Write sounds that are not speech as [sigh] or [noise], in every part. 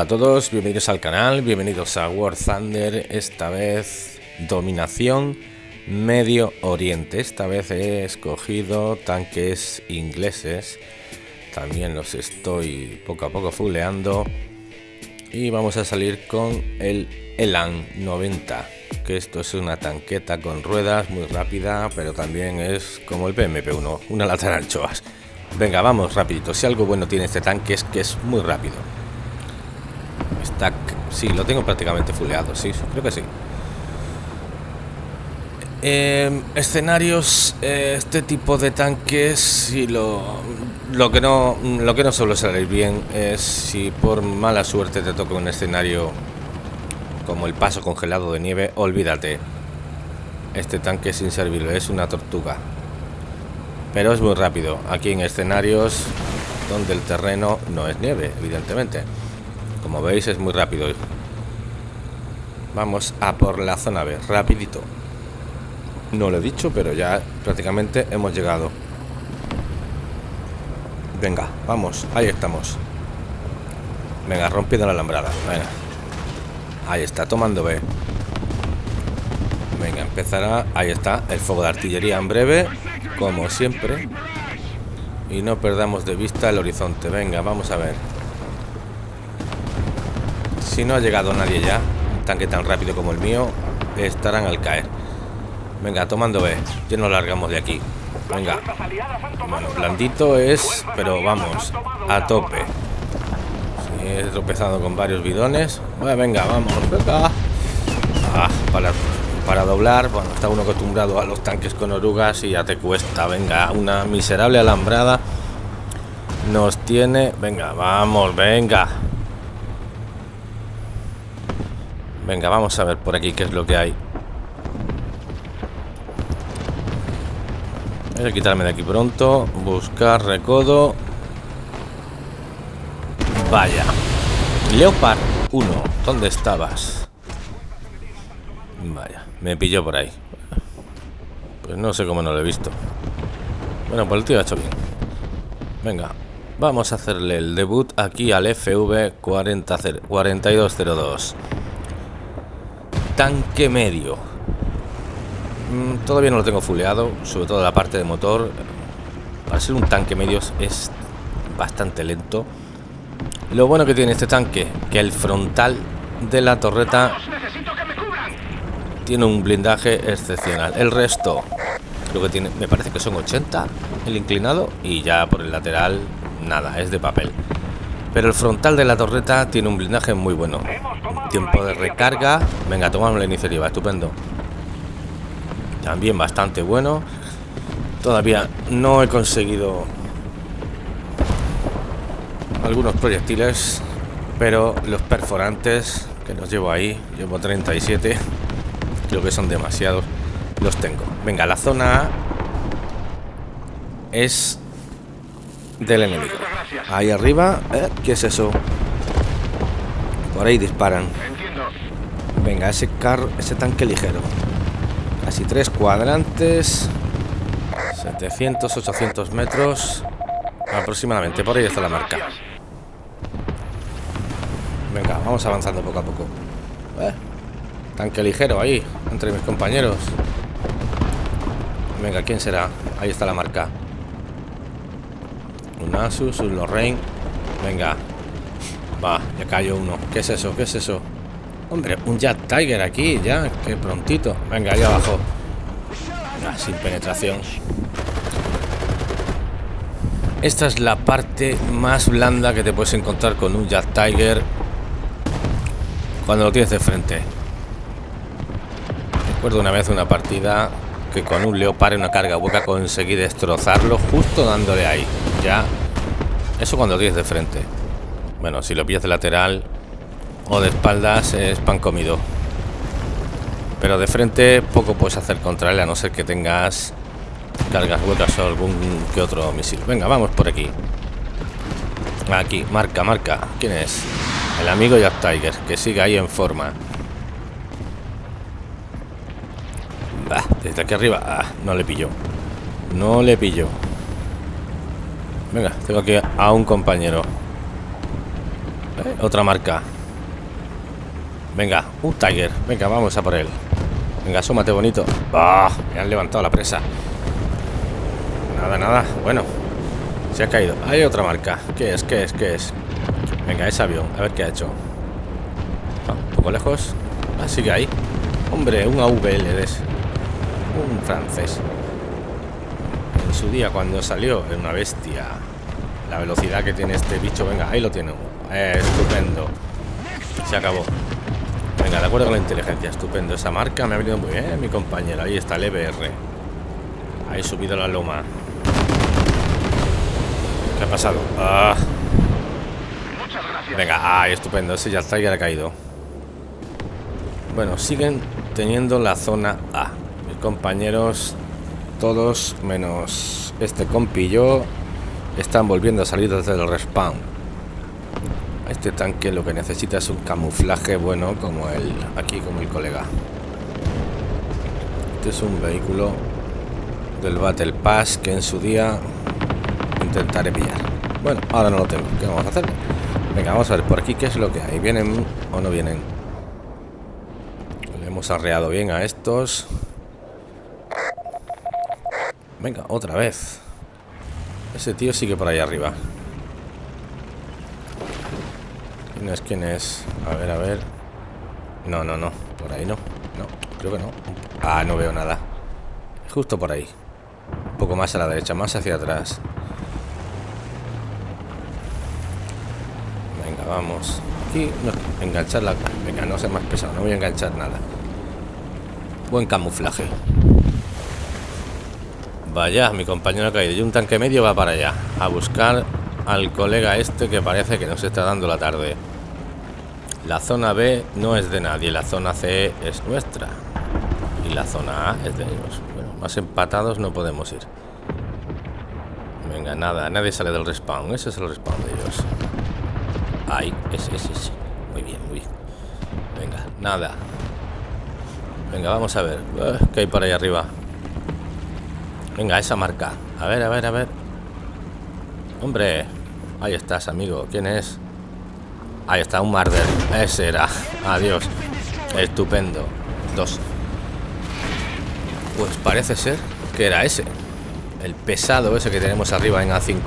Hola a todos, bienvenidos al canal, bienvenidos a War Thunder, esta vez dominación Medio Oriente. Esta vez he escogido tanques ingleses, también los estoy poco a poco fuleando y vamos a salir con el Elan 90 que esto es una tanqueta con ruedas muy rápida pero también es como el PMP1 una lata de anchoas venga vamos rapidito si algo bueno tiene este tanque es que es muy rápido sí lo tengo prácticamente fuleado sí creo que sí em, escenarios eh, este tipo de tanques y lo, lo que no lo que no suele salir bien es si por mala suerte te toca un escenario como el paso congelado de nieve, olvídate. Este tanque es inservible, es una tortuga. Pero es muy rápido. Aquí en escenarios donde el terreno no es nieve, evidentemente. Como veis es muy rápido. Vamos a por la zona B, rapidito. No lo he dicho, pero ya prácticamente hemos llegado. Venga, vamos, ahí estamos. Venga, rompiendo la alambrada. Venga. Ahí está, tomando B. Venga, empezará. Ahí está, el fuego de artillería en breve, como siempre. Y no perdamos de vista el horizonte. Venga, vamos a ver. Si no ha llegado nadie ya, un tanque tan rápido como el mío, estarán al caer. Venga, tomando B. Ya nos largamos de aquí. Venga. Bueno, blandito es, pero vamos, a tope. He tropezado con varios bidones. Bueno, venga, vamos. Ah, para, para doblar, bueno, está uno acostumbrado a los tanques con orugas y ya te cuesta. Venga, una miserable alambrada nos tiene. Venga, vamos, venga. Venga, vamos a ver por aquí qué es lo que hay. Voy a quitarme de aquí pronto. Buscar recodo. Vaya. Leopard 1, ¿dónde estabas? Vaya, me pilló por ahí. Pues no sé cómo no lo he visto. Bueno, pues el tío ha hecho bien. Venga, vamos a hacerle el debut aquí al FV 4202. Tanque medio. Mm, todavía no lo tengo fuleado, sobre todo la parte de motor. Para ser un tanque medio es bastante lento. Lo bueno que tiene este tanque, que el frontal de la torreta tiene un blindaje excepcional. El resto, creo que tiene, me parece que son 80 el inclinado y ya por el lateral nada, es de papel. Pero el frontal de la torreta tiene un blindaje muy bueno. Tiempo de recarga. Venga, tomamos la iniciativa, estupendo. También bastante bueno. Todavía no he conseguido algunos proyectiles, pero los perforantes que los llevo ahí, llevo 37, creo que son demasiados, los tengo. Venga, la zona es del enemigo. Ahí arriba, ¿eh? ¿qué es eso? Por ahí disparan. Venga, ese carro, ese tanque ligero. Casi tres cuadrantes. 700, 800 metros. Aproximadamente, por ahí está la marca. Venga, vamos avanzando poco a poco. ¿Eh? Tanque ligero ahí, entre mis compañeros. Venga, ¿quién será? Ahí está la marca. Un Asus, un Lorraine. Venga. Va, ya cayó uno. ¿Qué es eso? ¿Qué es eso? Hombre, un Jet Tiger aquí, ya. Qué prontito. Venga, ahí abajo. sin penetración. Esta es la parte más blanda que te puedes encontrar con un Jet Tiger cuando lo tienes de frente. Recuerdo una vez una partida que con un leopard en una carga hueca conseguí destrozarlo justo dándole ahí. Ya, eso cuando lo tienes de frente. Bueno, si lo pillas de lateral o de espaldas es pan comido. Pero de frente poco puedes hacer contra él a no ser que tengas cargas huecas o algún que otro misil. Venga, vamos por aquí. Aquí, marca, marca. ¿Quién es? El amigo Jack Tiger, que sigue ahí en forma. desde aquí arriba. Ah, no le pillo. No le pillo. Venga, tengo aquí a un compañero. Eh, otra marca. Venga, un Tiger. Venga, vamos a por él. Venga, asómate bonito. ¡Ah! Me han levantado la presa. Nada, nada. Bueno, se ha caído. Hay otra marca. ¿Qué es? ¿Qué es? ¿Qué es? Venga, ese avión. A ver qué ha hecho. Ah, un poco lejos. Ah, sigue ahí. Hombre, un AVL es un francés. Su día, cuando salió, era una bestia. La velocidad que tiene este bicho. Venga, ahí lo tiene. Eh, estupendo. Se acabó. Venga, de acuerdo con la inteligencia. Estupendo. Esa marca me ha venido muy bien, mi compañero. Ahí está el EBR. Ahí subido la loma. ¿Qué ha pasado? Ah. Venga, ay, estupendo. Ese ya está, ya ha caído. Bueno, siguen teniendo la zona A. Mis compañeros, todos menos este compillo, están volviendo a salir desde el respawn. Este tanque lo que necesita es un camuflaje bueno como el aquí como el colega. Este es un vehículo del Battle Pass que en su día intentaré pillar. Bueno, ahora no lo tengo. ¿Qué vamos a hacer? Venga, vamos a ver por aquí qué es lo que hay. ¿Vienen o no vienen? Le hemos arreado bien a estos. Venga, otra vez. Ese tío sigue por ahí arriba. ¿Quién es? ¿Quién es? A ver, a ver. No, no, no. Por ahí no. No, creo que no. Ah, no veo nada. Justo por ahí. Un poco más a la derecha, más hacia atrás. Venga, vamos. Aquí, no, enganchar la... Venga, no sea más pesado, no voy a enganchar nada. Buen camuflaje. Vaya, mi compañero ha caído. Y un tanque medio va para allá. A buscar al colega este que parece que nos está dando la tarde. La zona B no es de nadie. La zona C es nuestra. Y la zona A es de ellos. Bueno, más empatados no podemos ir. Venga, nada. Nadie sale del respawn. Ese es el respawn de ellos. Ahí, ese, ese, ese. Muy bien, muy bien. Venga, nada. Venga, vamos a ver. ¿Qué hay por ahí arriba? Venga, esa marca. A ver, a ver, a ver. Hombre, ahí estás, amigo. ¿Quién es? Ahí está, un Marder. Ese era. Adiós. Estupendo. Dos. Pues parece ser que era ese. El pesado ese que tenemos arriba en A5.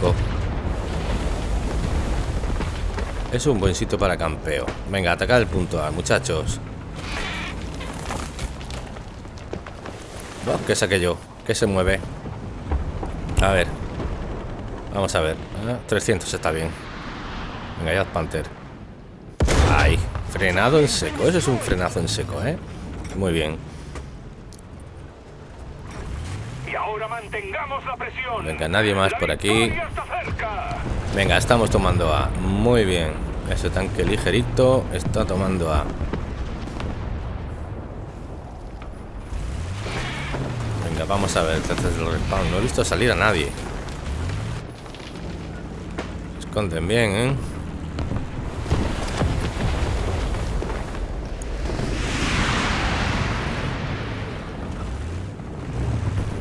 Es un buen sitio para campeo. Venga, atacar el punto A, muchachos. ¿Qué es aquello? ¿Qué se mueve? A ver. Vamos a ver. 300 está bien. Venga, ya Panther. Ahí. Frenado en seco. Eso es un frenazo en seco, ¿eh? Muy bien. Y ahora mantengamos la presión. Venga, nadie más por aquí. Venga, estamos tomando A. Muy bien. Ese tanque ligerito está tomando A. Vamos a ver desde el respawn. No he visto salir a nadie. Esconden bien, ¿eh?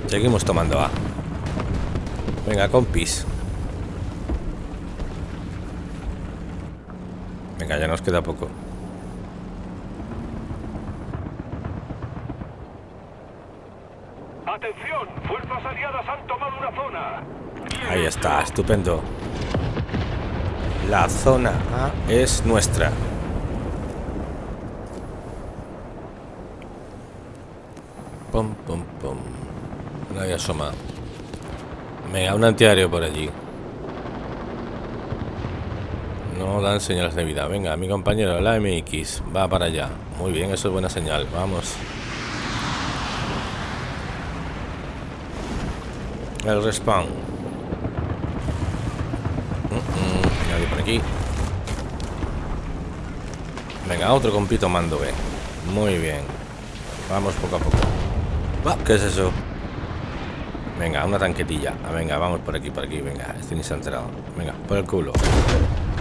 Seguimos tomando A. Venga, compis. Venga, ya nos queda poco. Atención, fuerzas aliadas han tomado una zona. Ahí está, estupendo. La zona A es nuestra. Pum, pum, pum. Nadie asoma. Venga, un antiaéreo por allí. No dan señales de vida. Venga, mi compañero, la MX, va para allá. Muy bien, eso es buena señal. Vamos. El respawn. Mm, mm, nadie por aquí. Venga, otro compito mando B. Muy bien. Vamos poco a poco. ¿Qué es eso? Venga, una tanquetilla. Ah, venga, vamos por aquí, por aquí. Venga, este ni se ha enterado. Venga, por el culo.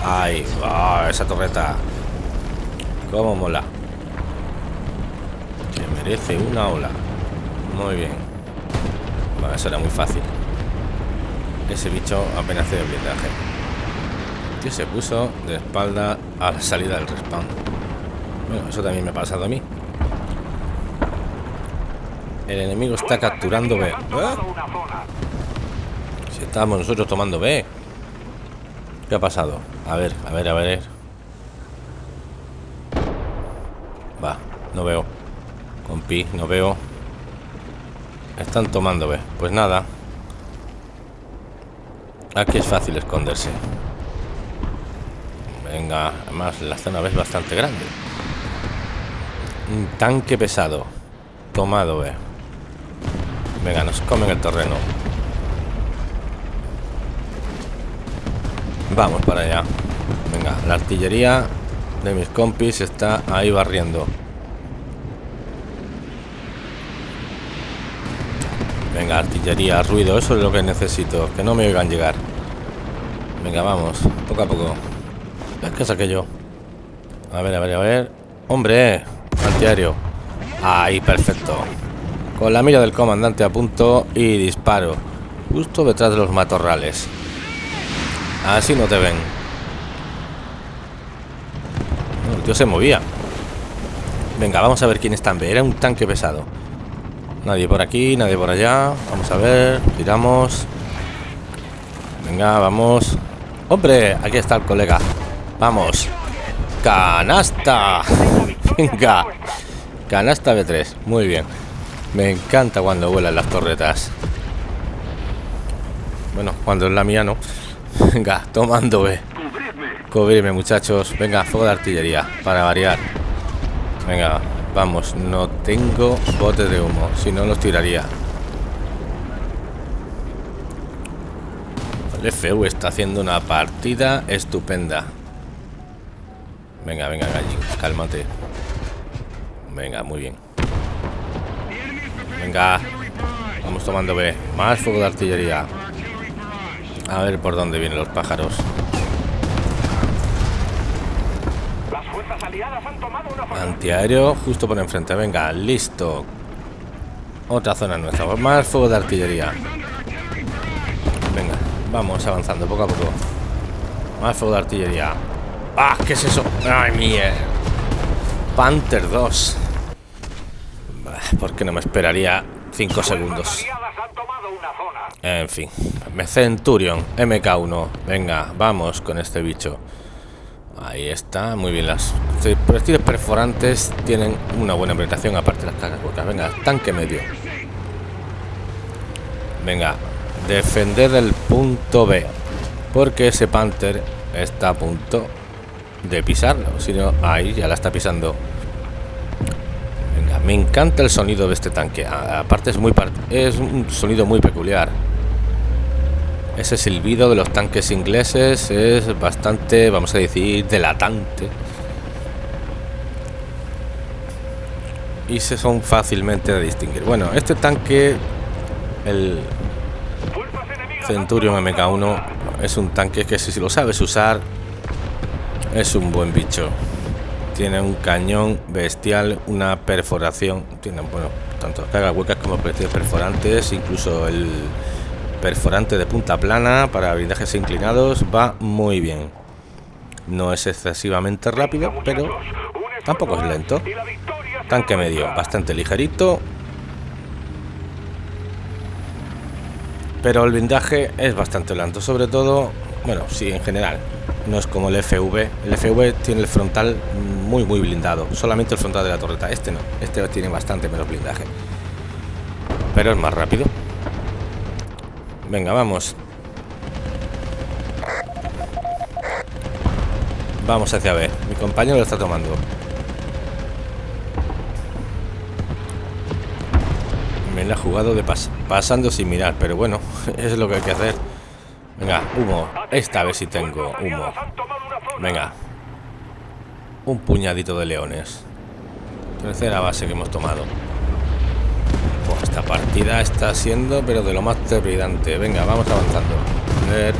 Ay, oh, esa torreta. Cómo mola. Se merece una ola. Muy bien. Bueno, eso era muy fácil. Ese bicho apenas hace blindaje. Se puso de espalda a la salida del respawn. Bueno, eso también me ha pasado a mí. El enemigo está capturando B. ¿Eh? Si estábamos nosotros tomando B. ¿Qué ha pasado? A ver, a ver, a ver. Va, no veo. Compi, no veo. Están tomando B. Pues nada. Aquí es fácil esconderse. Venga, además la zona es bastante grande. Un tanque pesado. Tomado B. Venga, nos comen el terreno. Vamos para allá. Venga, la artillería de mis compis está ahí barriendo. Venga, artillería, ruido, eso es lo que necesito. Que no me oigan llegar. Venga, vamos, poco a poco. Es que saqué yo. A ver, a ver, a ver. ¡Hombre! Antiaéreo. Ahí, perfecto. Con la mira del comandante a punto y disparo. Justo detrás de los matorrales. Así no te ven. el tío se movía. Venga, vamos a ver quién está en B. Era un tanque pesado. Nadie por aquí, nadie por allá. Vamos a ver. Tiramos. Venga, vamos. ¡Hombre! Aquí está el colega. Vamos. ¡Canasta! Venga. Canasta B3. Muy bien. Me encanta cuando vuelan las torretas. Bueno, cuando es la mía no. Venga, tomando B. Cubrirme, muchachos. Venga, fuego de artillería. Para variar. Venga, vamos. No tengo botes de humo. Si no, los tiraría. El FU está haciendo una partida estupenda. Venga, venga, gallín. Cálmate. Venga, muy bien. Venga. Vamos tomando B. Más fuego de artillería. A ver por dónde vienen los pájaros. Antiaéreo justo por enfrente. Venga, listo. Otra zona nuestra. Más fuego de artillería. Venga, vamos avanzando poco a poco. Más fuego de artillería. ¡Ah! ¿Qué es eso? ¡Ay, mía! Panther 2. Porque no me esperaría 5 segundos. En fin. Centurion, MK1. Venga, vamos con este bicho. Ahí está, muy bien. Las proyectiles perforantes tienen una buena penetración, aparte de las cargas huecas. Venga, tanque medio. Venga, defender el punto B. Porque ese Panther está a punto de pisarlo. Si no, ahí ya la está pisando. Venga, me encanta el sonido de este tanque. Aparte es muy es un sonido muy peculiar. Ese silbido de los tanques ingleses es bastante, vamos a decir, delatante. Y se son fácilmente de distinguir. Bueno, este tanque, el Centurion MK1, es un tanque que si lo sabes usar, es un buen bicho. Tiene un cañón bestial, una perforación. Tiene, bueno, tanto cargas huecas como perforantes, incluso el perforante de punta plana para blindajes inclinados va muy bien. No es excesivamente rápido pero tampoco es lento. Tanque medio bastante ligerito. Pero el blindaje es bastante lento sobre todo bueno sí en general no es como el FV el FV tiene el frontal muy muy blindado solamente el frontal de la torreta este no este tiene bastante menos blindaje pero es más rápido Venga, vamos. Vamos hacia B. Mi compañero lo está tomando. Me la ha jugado de pasando sin mirar, pero bueno, [laughs] es lo que hay que hacer. Venga, humo. Esta vez sí tengo humo. Venga. Un puñadito de leones. Tercera base que hemos tomado. Esta partida está siendo, pero de lo más trepidante. Venga, vamos avanzando. A ver.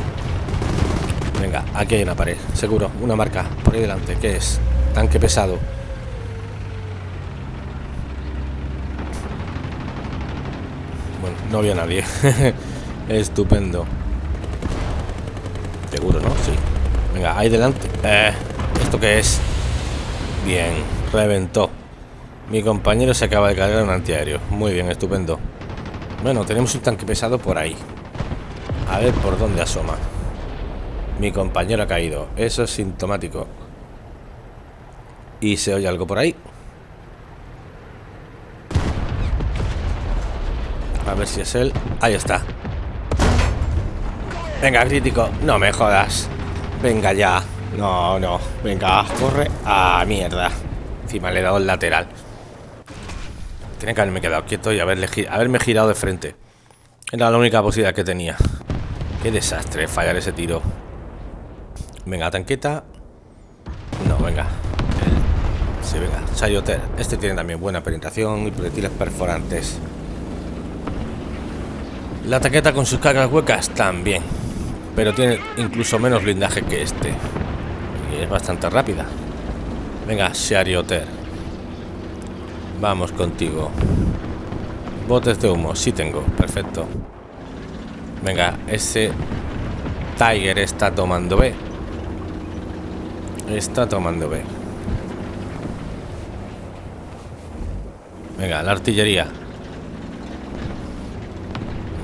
Venga, aquí hay una pared, seguro. Una marca por ahí delante. ¿Qué es? Tanque pesado. Bueno, no había nadie. [laughs] Estupendo. Seguro, ¿no? Sí. Venga, ahí delante. Eh, ¿Esto qué es? Bien, reventó. Mi compañero se acaba de en un antiaéreo. Muy bien, estupendo. Bueno, tenemos un tanque pesado por ahí. A ver por dónde asoma. Mi compañero ha caído. Eso es sintomático. Y se oye algo por ahí. A ver si es él. Ahí está. Venga, crítico. No me jodas. Venga ya. No, no. Venga, corre. Ah, mierda. Encima le he dado el lateral. Tiene que haberme quedado quieto y haberle, haberme girado de frente. Era la única posibilidad que tenía. Qué desastre fallar ese tiro. Venga, tanqueta. No, venga. Sí, venga. Sayoter. Este tiene también buena penetración y proyectiles perforantes. La tanqueta con sus cargas huecas también. Pero tiene incluso menos blindaje que este. Y es bastante rápida. Venga, Sharioter. Vamos contigo. Botes de humo, sí tengo. Perfecto. Venga, ese Tiger está tomando B. Está tomando B. Venga, la artillería.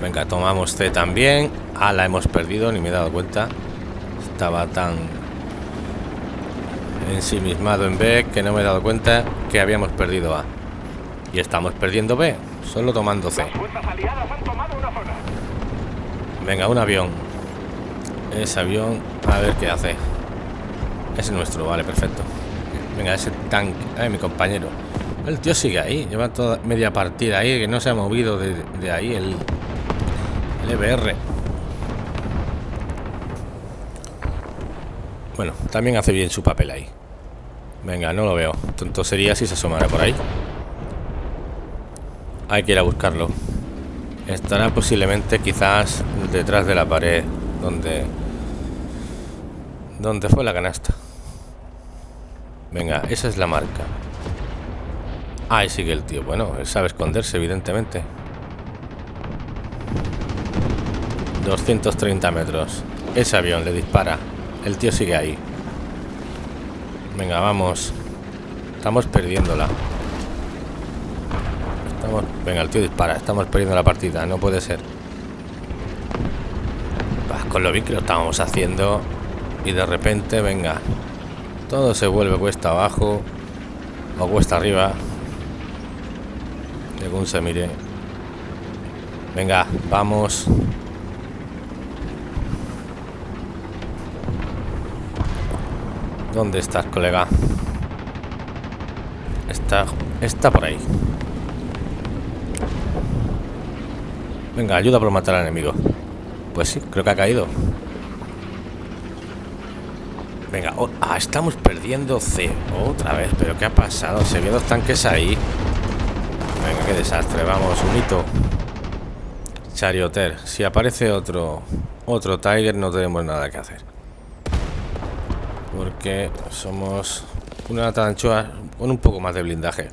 Venga, tomamos C también. Ah, la hemos perdido, ni me he dado cuenta. Estaba tan ensimismado en B que no me he dado cuenta que habíamos perdido A. Y estamos perdiendo B, solo tomando C. Venga, un avión. Ese avión, a ver qué hace. Ese es nuestro, vale, perfecto. Venga, ese tanque. Ay, mi compañero. El tío sigue ahí, lleva toda media partida ahí, que no se ha movido de, ahí el, el EBR. Bueno, también hace bien su papel ahí. Venga, no lo veo. Tonto sería si se asomara por ahí. Hay que ir a buscarlo. Estará posiblemente quizás detrás de la pared donde donde fue la canasta. Venga, esa es la marca. Ahí sigue el tío. Bueno, él sabe esconderse, evidentemente. 230 metros. Ese avión le dispara. El tío sigue ahí. Venga, vamos. Estamos perdiéndola. Venga, el tío dispara. Estamos perdiendo la partida. No puede ser. con lo bien que lo estábamos haciendo. Y de repente, venga. Todo se vuelve cuesta abajo. O cuesta arriba. Según se mire. Venga, vamos. ¿Dónde estás, colega? Está, está por ahí. Venga, ayuda por matar al enemigo. Pues sí, creo que ha caído. Venga, ah, estamos perdiendo C otra vez. ¿Pero qué ha pasado? Se ve dos tanques ahí. Venga, qué desastre. Vamos, un hito. Charioter. Si aparece otro otro Tiger, no tenemos nada que hacer. Porque somos una tanchoa con un poco más de blindaje.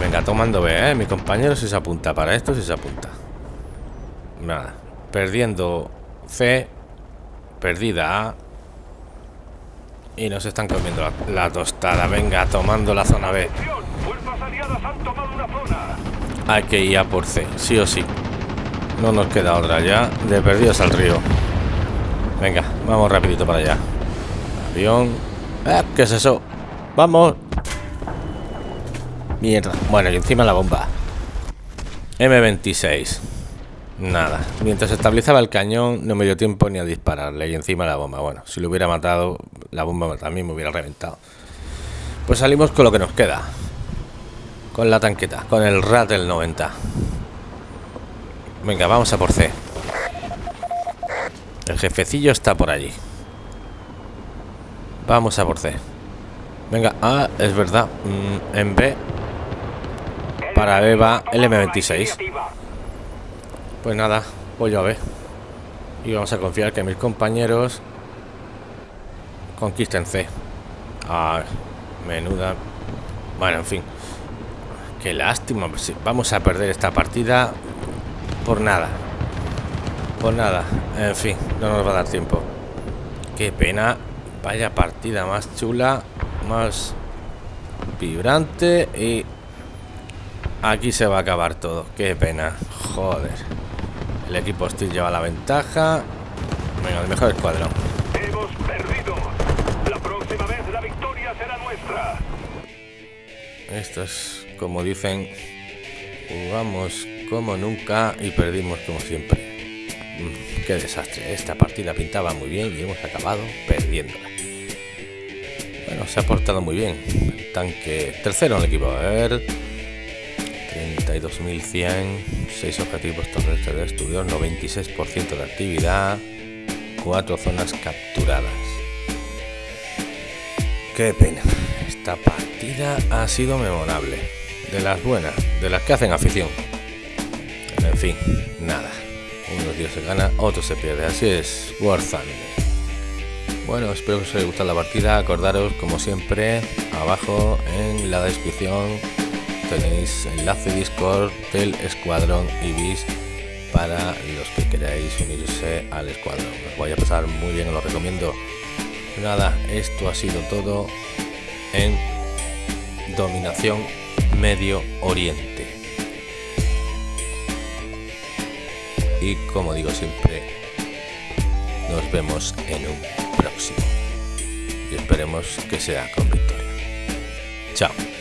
Venga, tomando B, ¿eh? Mi compañero si se apunta. Para esto si se apunta. Nada. Perdiendo C. Perdida A. Y nos están comiendo la, tostada. Venga, tomando la zona B. Hay que ir a por C, sí o sí. No nos queda otra ya. De perdidos al río. Venga, vamos rapidito para allá. Avión. Eh, ¿Qué es eso? Vamos. Mierda. Bueno, y encima la bomba. M26. Nada. Mientras estabilizaba el cañón, no me dio tiempo ni a dispararle. Y encima la bomba. Bueno, si lo hubiera matado, la bomba también me hubiera reventado. Pues salimos con lo que nos queda. Con la tanqueta. Con el RAT del 90. Venga, vamos a por C. El jefecillo está por allí. Vamos a por C. Venga, ah, es verdad. Mm, en B para Eva el M26. Pues nada, voy yo a ver. Y vamos a confiar que mis compañeros conquisten C. Ah, menuda. Bueno, en fin. Qué lástima. Vamos a perder esta partida por nada. Por nada. En fin, no nos va a dar tiempo. qué pena. Vaya partida más chula, más vibrante y aquí se va a acabar todo. Qué pena. Joder. El equipo hostil lleva la ventaja. Venga, el mejor escuadrón. Hemos perdido. La próxima vez la victoria será nuestra. Esto es como dicen, jugamos como nunca y perdimos como siempre. Mm, qué desastre. Esta partida pintaba muy bien y hemos acabado perdiéndola. Bueno, se ha portado muy bien. Tanque tercero en el equipo. A ver. 32.100, 6 objetivos terrestres destruidos, 96% de actividad, 4 zonas capturadas. Qué pena. Esta partida ha sido memorable. De las buenas, de las que hacen afición. En fin, nada. Unos se gana, otros se pierde. Así es, War Bueno, espero que os haya gustado la partida. Acordaros, como siempre, abajo en la descripción tenéis enlace Discord del Escuadrón Ibis para los que queráis unirse al escuadrón. Os voy a pasar muy bien, lo recomiendo. Nada, esto ha sido todo en Dominación Medio Oriente. Y como digo siempre, nos vemos en un próximo. Y esperemos que sea con victoria. Chao.